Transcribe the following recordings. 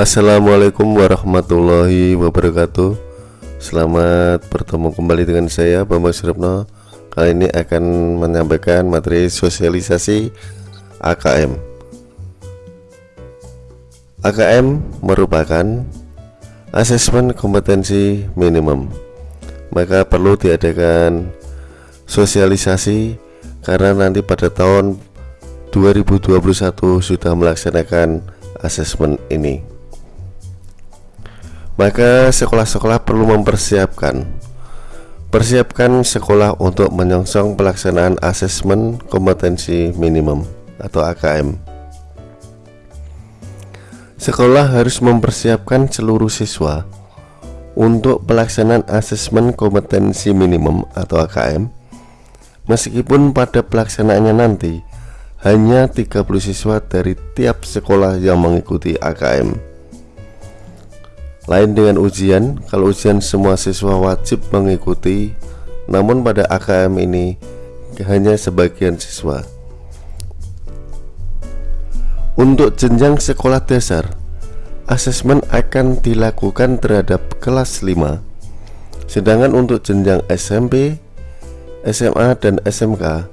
Assalamualaikum warahmatullahi wabarakatuh. Selamat bertemu kembali dengan saya Bambang Surapno Kali ini akan menyampaikan materi sosialisasi AKM AKM merupakan asesmen kompetensi minimum. Maka perlu diadakan sosialisasi Karena nanti pada tahun 2021 sudah melaksanakan asesmen ini maka sekolah-sekolah perlu mempersiapkan. Persiapkan sekolah untuk menyongsong pelaksanaan asesmen kompetensi minimum atau AKM Sekolah harus mempersiapkan seluruh siswa untuk pelaksanaan asesmen kompetensi minimum atau AKM Meskipun pada pelaksanaannya nanti hanya 30 siswa dari tiap sekolah yang mengikuti AKM lain dengan ujian, kalau ujian semua siswa wajib mengikuti, namun pada AKM ini hanya sebagian siswa. Untuk jenjang sekolah dasar, asesmen akan dilakukan terhadap kelas 5. Sedangkan untuk jenjang SMP, SMA, dan SMK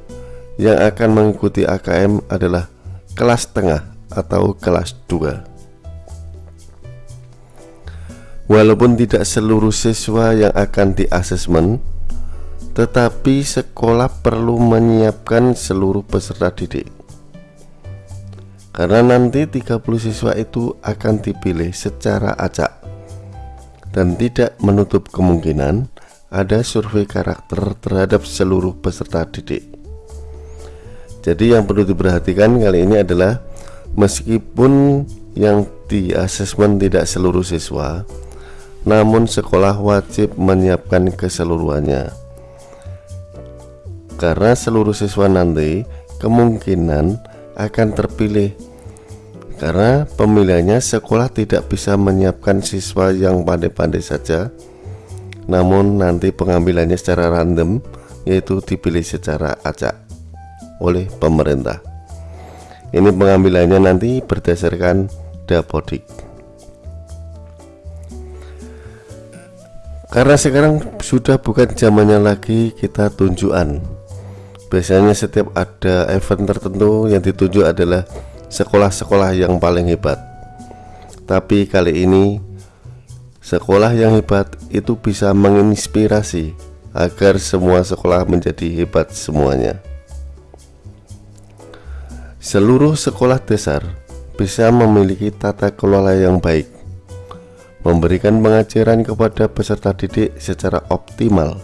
yang akan mengikuti AKM adalah kelas tengah atau kelas 2. Walaupun tidak seluruh siswa yang akan diasesmen Tetapi sekolah perlu menyiapkan seluruh peserta didik. Karena nanti 30 siswa itu akan dipilih secara acak. Dan tidak menutup kemungkinan ada survei karakter terhadap seluruh peserta didik. Jadi yang perlu diperhatikan kali ini adalah Meskipun yang di asesmen tidak seluruh siswa namun sekolah wajib menyiapkan keseluruhannya. Karena seluruh siswa nanti kemungkinan akan terpilih. Karena pemilihannya sekolah tidak bisa menyiapkan siswa yang pandai-pandai saja. Namun nanti pengambilannya secara random yaitu dipilih secara acak oleh pemerintah. Ini pengambilannya nanti berdasarkan dapodik Karena sekarang sudah bukan zamannya lagi kita tunjukan. Biasanya setiap ada event tertentu yang ditunjuk adalah sekolah-sekolah yang paling hebat. Tapi kali ini sekolah yang hebat itu bisa menginspirasi Agar semua sekolah menjadi hebat semuanya. Seluruh sekolah dasar bisa memiliki tata kelola yang baik memberikan pengajaran kepada peserta didik secara optimal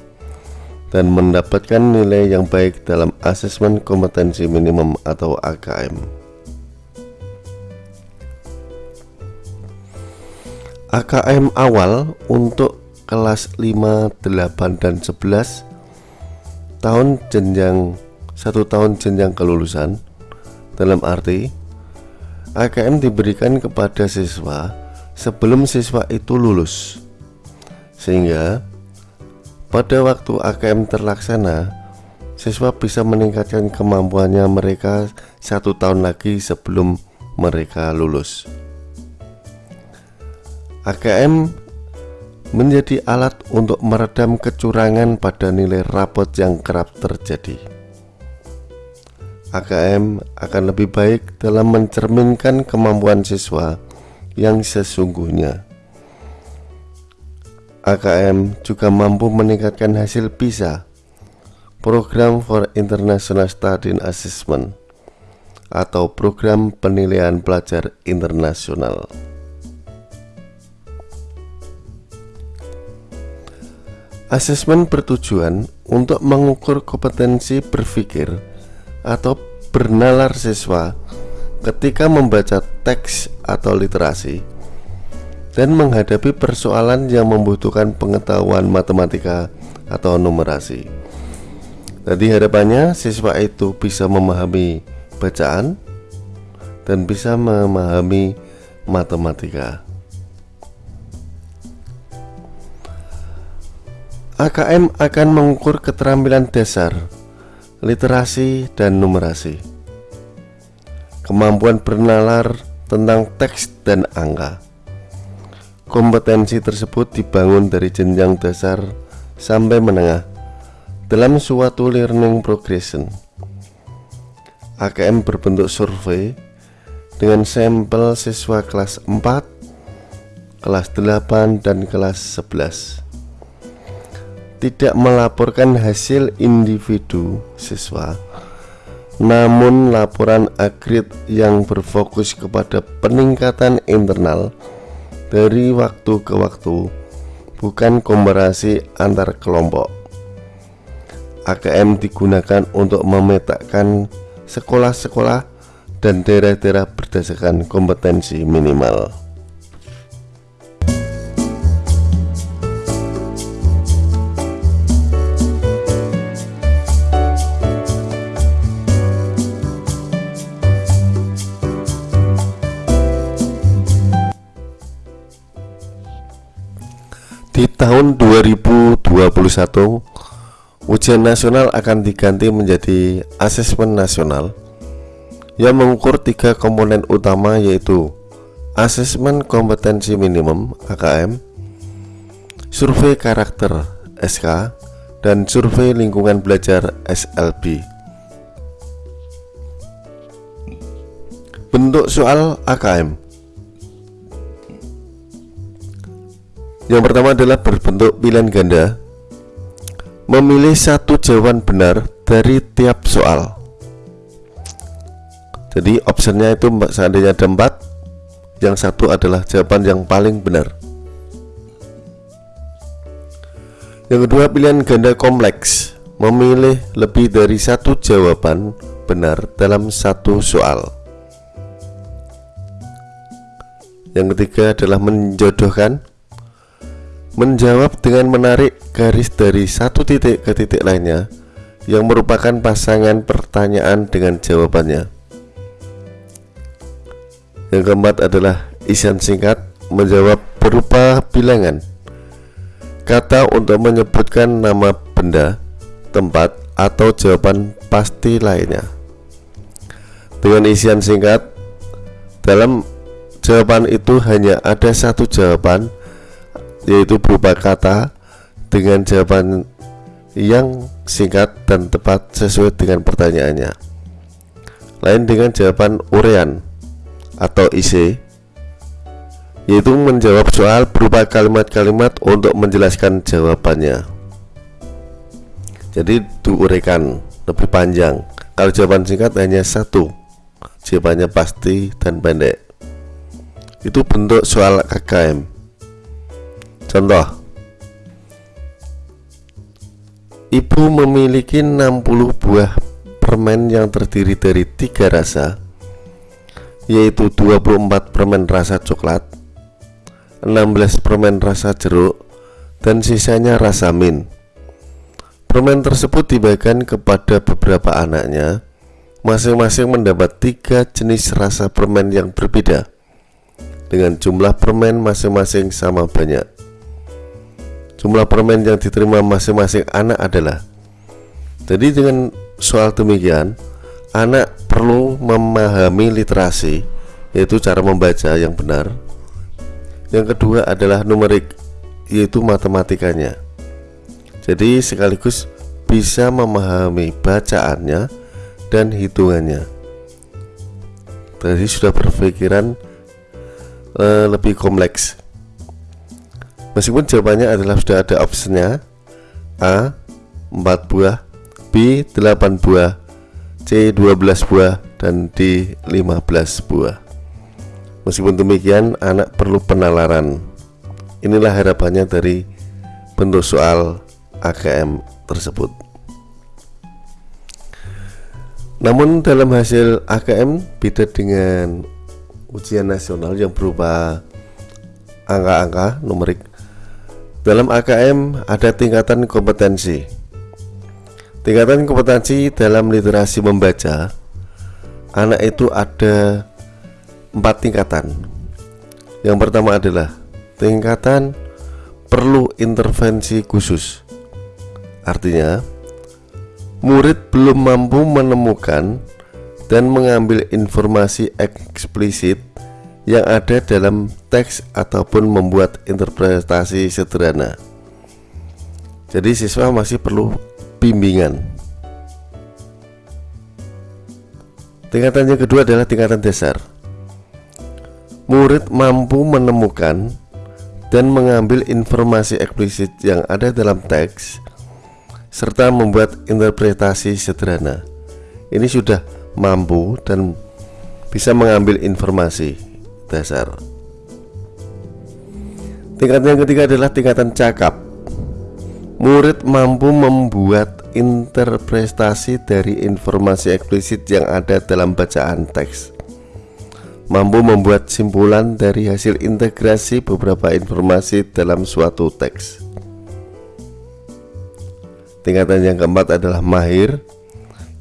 dan mendapatkan nilai yang baik dalam asesmen kompetensi minimum atau AKM. AKM awal untuk kelas 5, 8, dan 11 tahun jenjang satu tahun jenjang kelulusan dalam arti AKM diberikan kepada siswa sebelum siswa itu lulus. Sehingga pada waktu AKM terlaksana siswa bisa meningkatkan kemampuannya mereka satu tahun lagi sebelum mereka lulus. AKM menjadi alat untuk meredam kecurangan pada nilai rapot yang kerap terjadi. AKM akan lebih baik dalam mencerminkan kemampuan siswa yang sesungguhnya. AKM juga mampu meningkatkan hasil PISA Program for International Study Assessment atau program penilaian pelajar internasional. Asesmen bertujuan untuk mengukur kompetensi berpikir atau bernalar siswa ketika membaca teks atau literasi dan menghadapi persoalan yang membutuhkan pengetahuan matematika atau numerasi. Jadi harapannya siswa itu bisa memahami bacaan dan bisa memahami matematika. AKM akan mengukur keterampilan dasar, literasi, dan numerasi kemampuan bernalar tentang teks dan angka, kompetensi tersebut dibangun dari jenjang dasar sampai menengah dalam suatu learning progression. AKM berbentuk survei dengan sampel siswa kelas 4, kelas 8, dan kelas 11. Tidak melaporkan hasil individu siswa, namun laporan agrit yang berfokus kepada peningkatan internal dari waktu ke waktu, bukan komparasi antar kelompok. AKM digunakan untuk memetakan sekolah-sekolah dan daerah-daerah berdasarkan kompetensi minimal. Di tahun 2021 Ujian nasional akan diganti menjadi asesmen nasional yang mengukur tiga komponen utama yaitu asesmen kompetensi minimum AKM, survei karakter SK, dan survei lingkungan belajar SLB. Bentuk soal AKM Yang pertama adalah berbentuk pilihan ganda. Memilih satu jawaban benar dari tiap soal. Jadi optionnya itu seandainya ada empat Yang satu adalah jawaban yang paling benar. Yang kedua pilihan ganda kompleks. Memilih lebih dari satu jawaban benar dalam satu soal. Yang ketiga adalah menjodohkan Menjawab dengan menarik garis dari satu titik ke titik lainnya yang merupakan pasangan pertanyaan dengan jawabannya. Yang keempat adalah isian singkat menjawab berupa bilangan kata untuk menyebutkan nama benda, tempat, atau jawaban pasti lainnya. Dengan isian singkat, dalam jawaban itu hanya ada satu jawaban yaitu berupa kata dengan jawaban yang singkat dan tepat sesuai dengan pertanyaannya. Lain dengan jawaban urean atau IC yaitu menjawab soal berupa kalimat-kalimat untuk menjelaskan jawabannya. Jadi diuraikan lebih panjang. Kalau jawaban singkat hanya satu, jawabannya pasti dan pendek. Itu bentuk soal KKM. Contoh. Ibu memiliki 60 buah permen yang terdiri dari tiga rasa yaitu 24 permen rasa coklat 16 permen rasa jeruk dan sisanya rasa mint. Permen tersebut dibagikan kepada beberapa anaknya masing-masing mendapat tiga jenis rasa permen yang berbeda dengan jumlah permen masing-masing sama banyak Jumlah permen yang diterima masing-masing anak adalah. Jadi dengan soal demikian Anak perlu memahami literasi Yaitu cara membaca yang benar. Yang kedua adalah numerik Yaitu matematikanya. Jadi sekaligus bisa memahami bacaannya dan hitungannya. Tadi sudah berpikiran uh, lebih kompleks Meskipun jawabannya adalah sudah ada opsinya A 4 buah B 8 buah C 12 buah dan D 15 buah. Meskipun demikian anak perlu penalaran. Inilah harapannya dari bentuk soal AKM tersebut. Namun dalam hasil AKM beda dengan ujian nasional yang berupa angka-angka numerik dalam AKM ada tingkatan kompetensi. Tingkatan kompetensi dalam literasi membaca anak itu ada empat tingkatan. Yang pertama adalah tingkatan perlu intervensi khusus. Artinya, murid belum mampu menemukan dan mengambil informasi eksplisit yang ada dalam teks ataupun membuat interpretasi sederhana. Jadi siswa masih perlu bimbingan. Tingkatan yang kedua adalah tingkatan dasar. Murid mampu menemukan dan mengambil informasi eksplisit yang ada dalam teks serta membuat interpretasi sederhana. Ini sudah mampu dan bisa mengambil informasi dasar. Tingkatan yang ketiga adalah tingkatan cakap. Murid mampu membuat interpretasi dari informasi eksplisit yang ada dalam bacaan teks. Mampu membuat simpulan dari hasil integrasi beberapa informasi dalam suatu teks. Tingkatan yang keempat adalah mahir.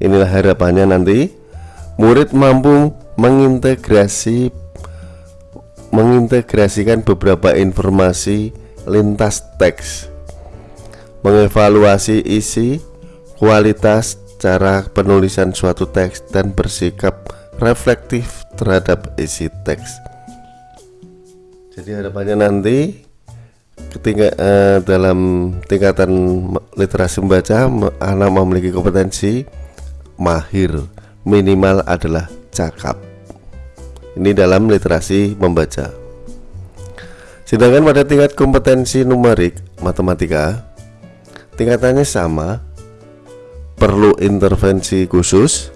Inilah harapannya nanti. Murid mampu mengintegrasi mengintegrasikan beberapa informasi lintas teks mengevaluasi isi, kualitas, cara penulisan suatu teks, dan bersikap reflektif terhadap isi teks. Jadi harapannya nanti ketika eh, dalam tingkatan literasi membaca anak memiliki kompetensi mahir minimal adalah cakap. Ini dalam literasi membaca. Sedangkan pada tingkat kompetensi numerik matematika tingkatannya sama. Perlu intervensi khusus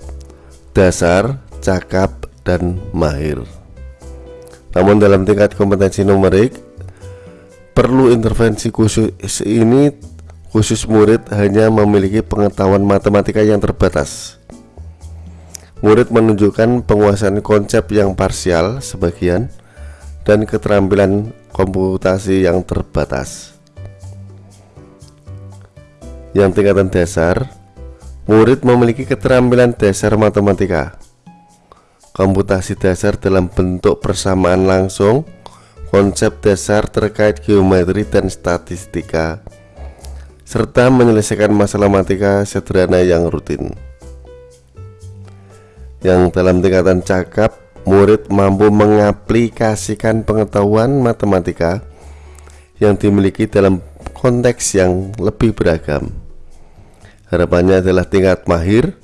dasar cakap dan mahir. Namun dalam tingkat kompetensi numerik perlu intervensi khusus ini khusus murid hanya memiliki pengetahuan matematika yang terbatas murid menunjukkan penguasaan konsep yang parsial sebagian dan keterampilan komputasi yang terbatas yang tingkatan dasar, murid memiliki keterampilan dasar matematika, komputasi dasar dalam bentuk persamaan langsung, konsep dasar terkait geometri dan statistika, serta menyelesaikan masalah matematika sederhana yang rutin. Yang dalam tingkatan cakap, murid mampu mengaplikasikan pengetahuan matematika yang dimiliki dalam konteks yang lebih beragam. Harapannya adalah tingkat mahir,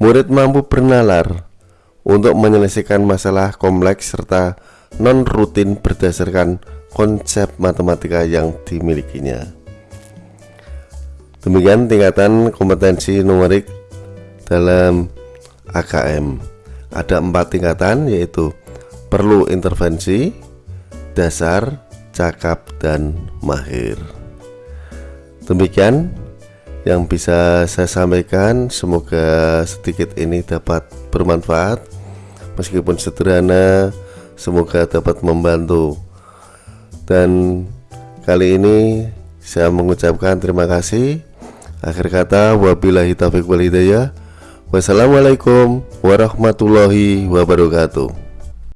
murid mampu bernalar untuk menyelesaikan masalah kompleks serta non-rutin berdasarkan konsep matematika yang dimilikinya. Demikian tingkatan kompetensi numerik dalam AKM. Ada empat tingkatan yaitu perlu intervensi, dasar, cakap, dan mahir. Demikian yang bisa saya sampaikan. Semoga sedikit ini dapat bermanfaat. Meskipun sederhana semoga dapat membantu. Dan kali ini saya mengucapkan terima kasih. Akhir kata wabillahi taufiq wal hidayah wassalamualaikum warahmatullahi wabarakatuh